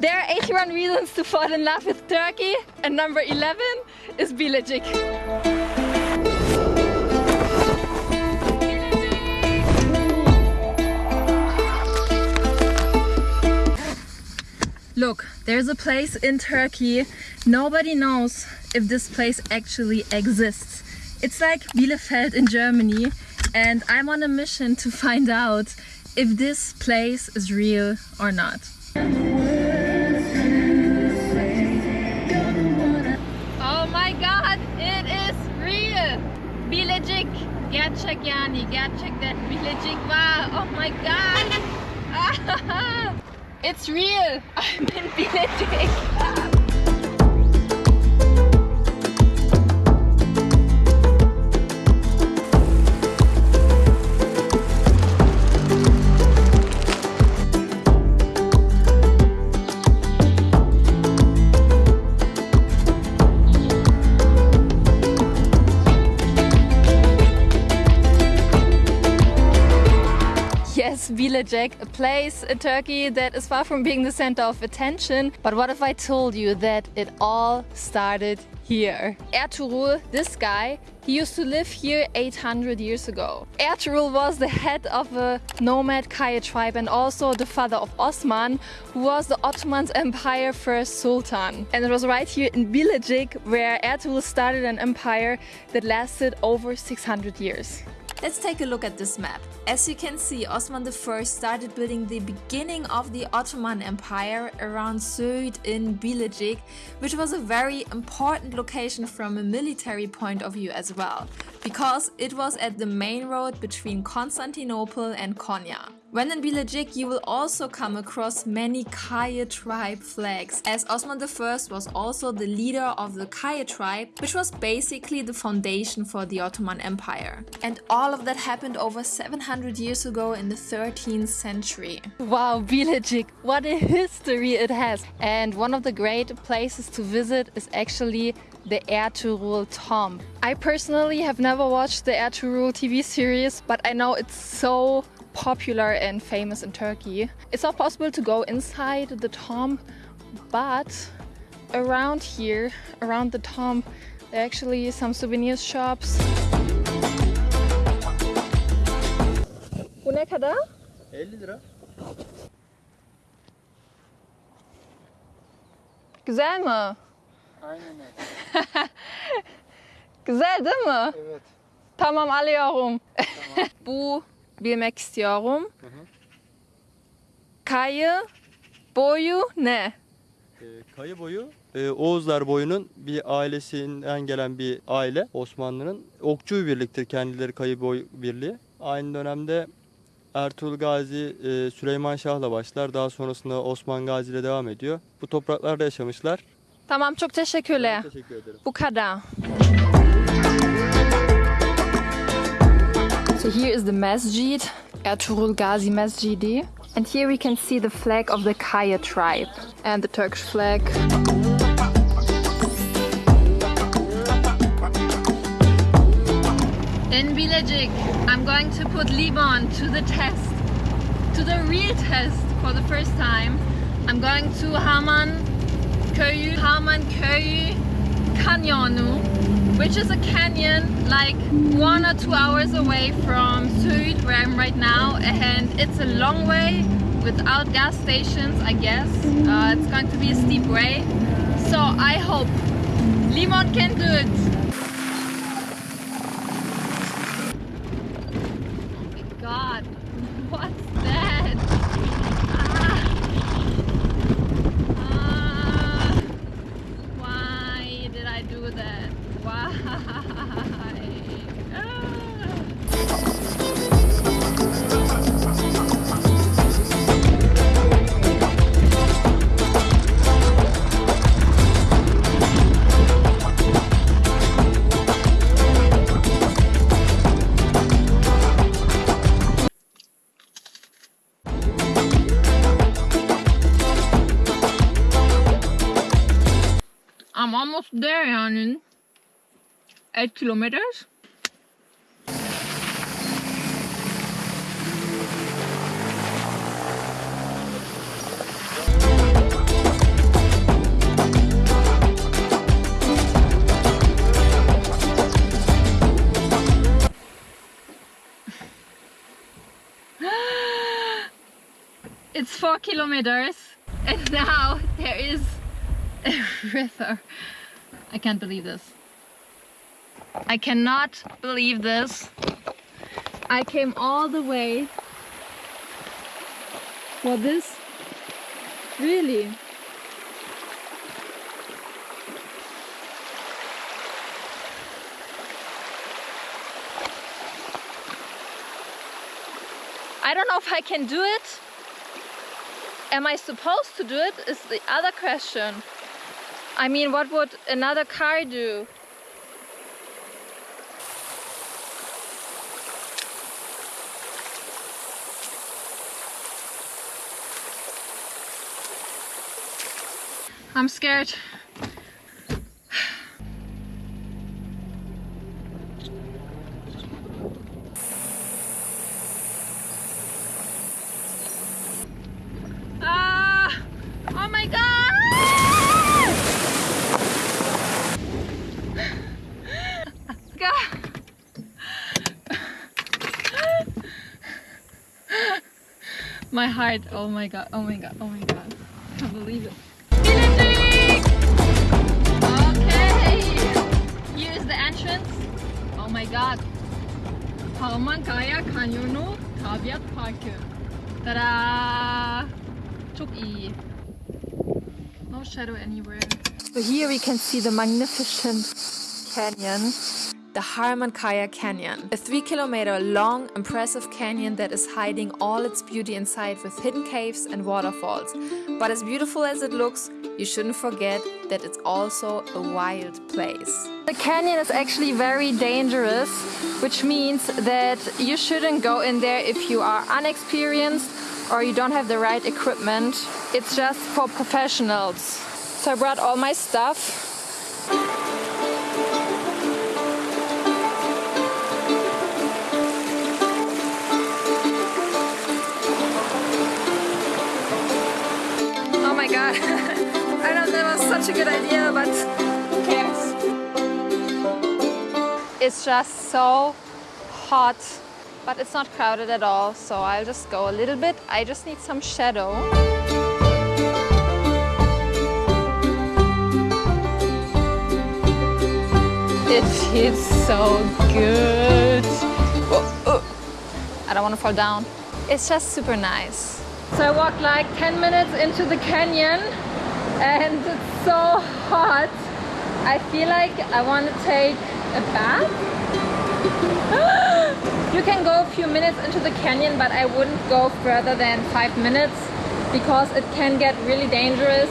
There are 81 reasons to fall in love with Turkey and number 11 is Bilecik. Look, there's a place in Turkey. Nobody knows if this place actually exists. It's like Bielefeld in Germany and I'm on a mission to find out if this place is real or not. Gerçek yani, gerçekten Bilecik var. Oh my god! it's real! I'm in Bilecik! A place in Turkey that is far from being the center of attention. But what if I told you that it all started here? Ertuğrul, this guy, he used to live here 800 years ago. Ertuğrul was the head of a nomad Kaya tribe and also the father of Osman, who was the Ottoman Empire first sultan. And it was right here in Bilecik where Ertuğrul started an empire that lasted over 600 years. Let's take a look at this map. As you can see, Osman I started building the beginning of the Ottoman Empire around Söğüt in Bilecik, which was a very important location from a military point of view as well, because it was at the main road between Constantinople and Konya. When in Bilecik, you will also come across many Kaya tribe flags, as Osman I was also the leader of the Kaya tribe, which was basically the foundation for the Ottoman Empire. And all of that happened over 700 years ago in the 13th century. Wow, Bilecik, what a history it has! And one of the great places to visit is actually the Ertuğrul tomb. I personally have never watched the Ertuğrul TV series, but I know it's so popular and famous in Turkey. It's not possible to go inside the tomb, but around here, around the tomb, there are actually some souvenir shops. Bu ne kadar? 50 lira. Güzel mi? Aynen öyle. Güzel değil mi? Evet. Tamam alıyorum. Bu bilmek istiyorum. Kayı boyu ne? Ee, kayı boyu e, Oğuzlar boyunun bir ailesinden gelen bir aile Osmanlı'nın okçu bir birliktir kendileri kayı boy birliği. Aynı dönemde Ertuğrul Gazi e, Süleyman Şah'la başlar. Daha sonrasında Osman Gazi ile devam ediyor. Bu topraklarda yaşamışlar. Tamam çok teşekkürler. Teşekkür ederim. Bu kadar. So here is the masjid, Ertuğrul Gazi Masjidi. And here we can see the flag of the Kaya tribe and the Turkish flag. In Bilecik, I'm going to put limon to the test, to the real test for the first time. I'm going to Haman Köyü, Haman Köyü Canyonu, which is a canyon like one or two hours away from Söğüt, where I'm right now, and it's a long way without gas stations, I guess. Uh, it's going to be a steep way, so I hope Limon can do it. I'm almost there, yani. Eight kilometers. it's four kilometers and now there is river. I can't believe this. I cannot believe this. I came all the way for this. Really? I don't know if I can do it. Am I supposed to do it is the other question. I mean, what would another car do? I'm scared. Ah! Oh my god! God. My heart, oh my god, oh my god, oh my god. I can't believe it. Okay! Here is the entrance. Oh my god. Harmankaya Kanyonu Tabiat Parkı. Ta-da! Çok iyi. No shadow anywhere. So here we can see the magnificent canyon. The Harmankaya Canyon, a 3 kilometer long, impressive canyon that is hiding all its beauty inside with hidden caves and waterfalls. But as beautiful as it looks, you shouldn't forget that it's also a wild place. The canyon is actually very dangerous, which means that you shouldn't go in there if you are unexperienced or you don't have the right equipment. It's just for professionals. So I brought all my stuff. God. I know that was such a good idea, but who cares? It's just so hot, but it's not crowded at all, so I'll just go a little bit. I just need some shadow. It feels so good. Oh, oh. I don't want to fall down. It's just super nice. So I walked like 10 minutes into the canyon and it's so hot. I feel like I want to take a bath. you can go a few minutes into the canyon, but I wouldn't go further than five minutes because it can get really dangerous.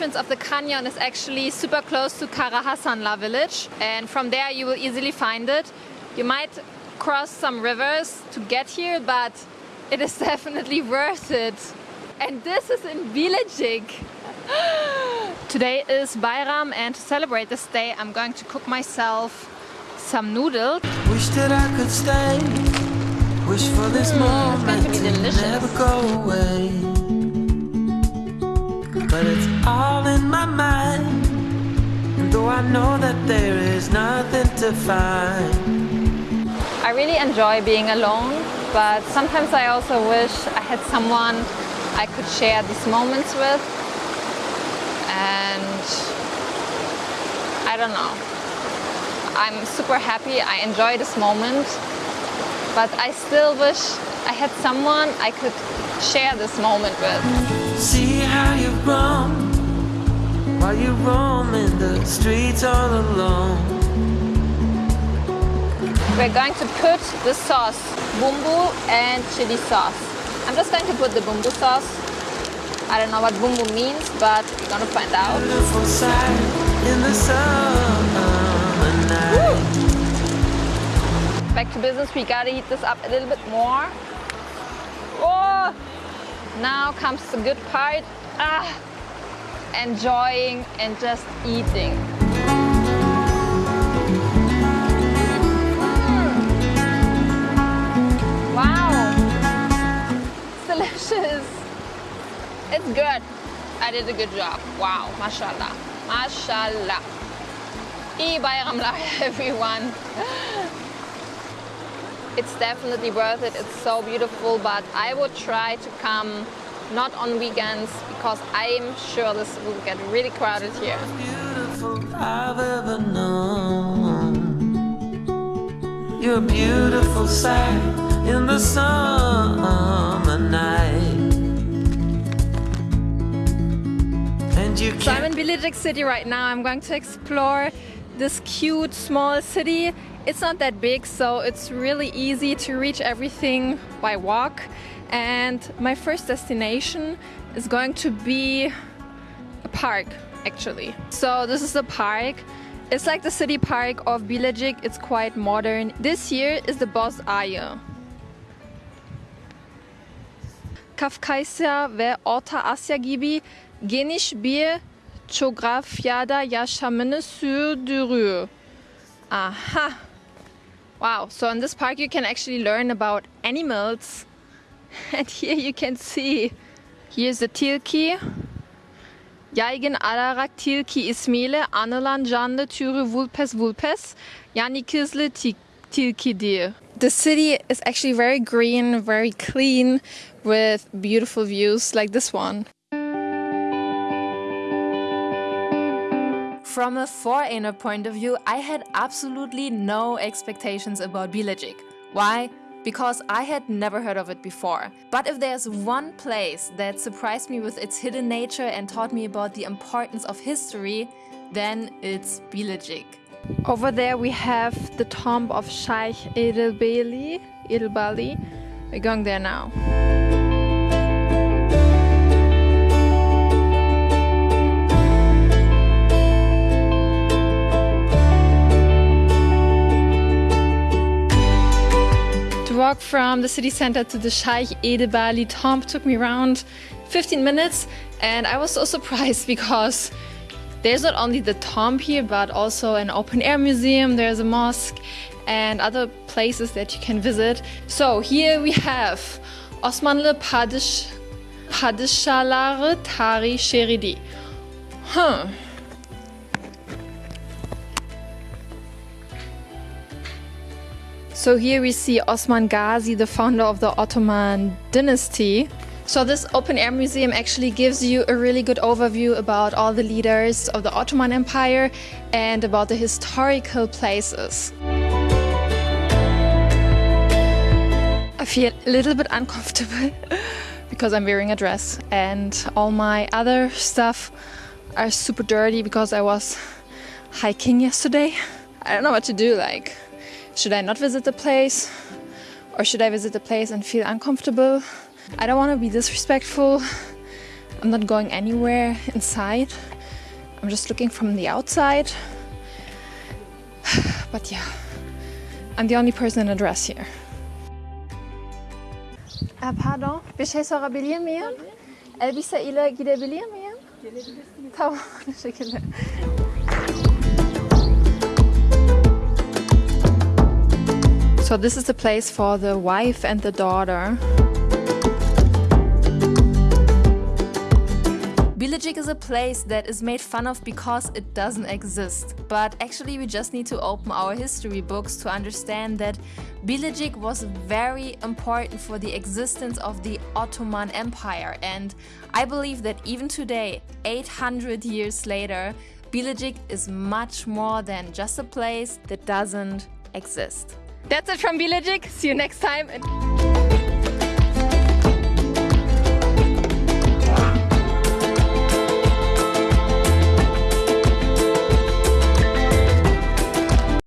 Entrance of the canyon is actually super close to Karahasanla village and from there you will easily find it. You might cross some rivers to get here but it is definitely worth it. And this is in Bilecik. Today is Bayram and to celebrate this day I'm going to cook myself some noodles. Wish that I could stay. Wish for this Mm, it's going to moment be to delicious. never go away. I know that there is nothing to find, I really enjoy being alone, but sometimes I also wish I had someone I could share these moments with. And I don't know. I'm super happy. I enjoy this moment, but I still wish I had someone I could share this moment with. see how you've grown while you roam in the streets all alone. We're going to put the sauce, bumbu and chili sauce. I'm just going to put the bumbu sauce. I don't know what bumbu means, but we're gonna find out. In the night. back to business. We gotta heat this up a little bit more. Oh, now comes the good part. Ah, enjoying and just eating. Mm. Wow, it's delicious. It's good. I did a good job. Wow, mashallah, mashallah. Eid Bayramlah, everyone. It's definitely worth it. It's so beautiful, but I would try to come not on weekends because I'm sure this will get really crowded here. Beautiful I've ever known. You're a beautiful sight in the summer night. And you So I'm in Bilecik city right now. I'm going to explore this cute small city. It's not that big, so it's really easy to reach everything by walk. And my first destination is going to be a park, actually. So this is the park. It's like the city park of Bilecik. It's quite modern. This year is the Boz Ayı. Kafkasya ve Orta Asya gibi geniş bir coğrafyada yaşamını sürdürüyor. Aha. Wow, so in this park you can actually learn about animals. And here you can see, here's the tilki. Yaygın alarak tilki ismiyle anılan canlı türü Vulpes vulpes, yani kızlı ti- tilkidir. The city is actually very green, very clean, with beautiful views like this one. From a foreigner point of view, I had absolutely no expectations about Bilecik. Why? Because I had never heard of it before. But if there's one place that surprised me with its hidden nature and taught me about the importance of history, then it's Bilecik. Over there we have the tomb of Sheikh Edebali. Edebali. We're going there now. From the city center to the Sheikh Edebali tomb took me around 15 minutes, and I was so surprised because there's not only the tomb here, but also an open air museum, there's a mosque, and other places that you can visit. So here we have Osmanlı Padış, Padişahları Tarih Şeridi. Huh. So here we see Osman Ghazi, the founder of the Ottoman dynasty. So this open air museum actually gives you a really good overview about all the leaders of the Ottoman Empire and about the historical places. I feel a little bit uncomfortable because I'm wearing a dress and all my other stuff are super dirty because I was hiking yesterday. I don't know what to do like should I not visit the place? Or should I visit the place and feel uncomfortable? I don't want to be disrespectful. I'm not going anywhere inside. I'm just looking from the outside. But yeah, I'm the only person in a dress here. Ah, pardon, bir şey sorabilir miyim? Elbise ile gidebilir miyim? Gelebilirsiniz. Tamam, teşekkürler. So this is the place for the wife and the daughter. Bilecik is a place that is made fun of because it doesn't exist. But actually we just need to open our history books to understand that Bilecik was very important for the existence of the Ottoman Empire and I believe that even today, 800 years later, Bilecik is much more than just a place that doesn't exist. That's it from Bilecik. See you next time.